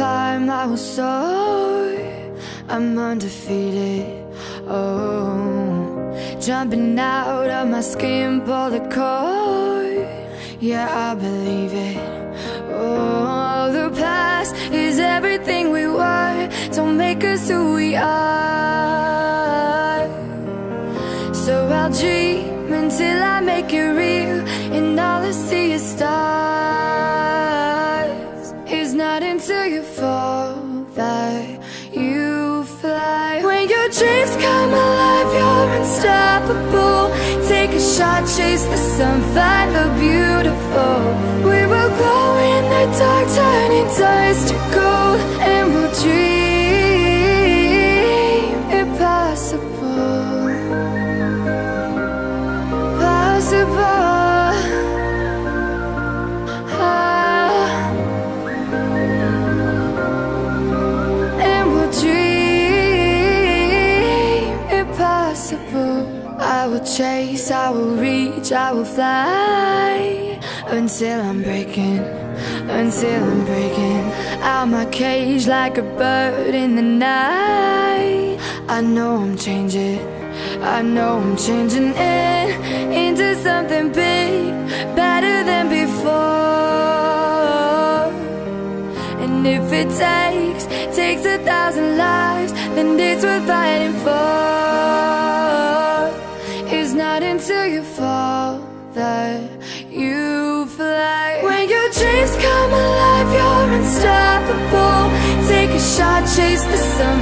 climb, I will soar. I'm undefeated. Oh, jumping out of my skin, pull the cord. Yeah, I believe it. Oh, the past is everything we were. Don't make us who we are. So I'll dream until I make it real, and all I see is stars. Until you fall that you fly. When your dreams come alive, you're unstoppable. Take a shot, chase the sun, find the beautiful. We will glow in the dark, turning dust to gold, I will chase, I will reach, I will fly until I'm breaking, until I'm breaking out my cage like a bird in the night. I know I'm changing, I know I'm changing it into something big, better than before. And if it takes, takes a thousand lives, then it's worth fighting for. You fall that you fly. When your dreams come alive, you're unstoppable. Take a shot, chase the sun,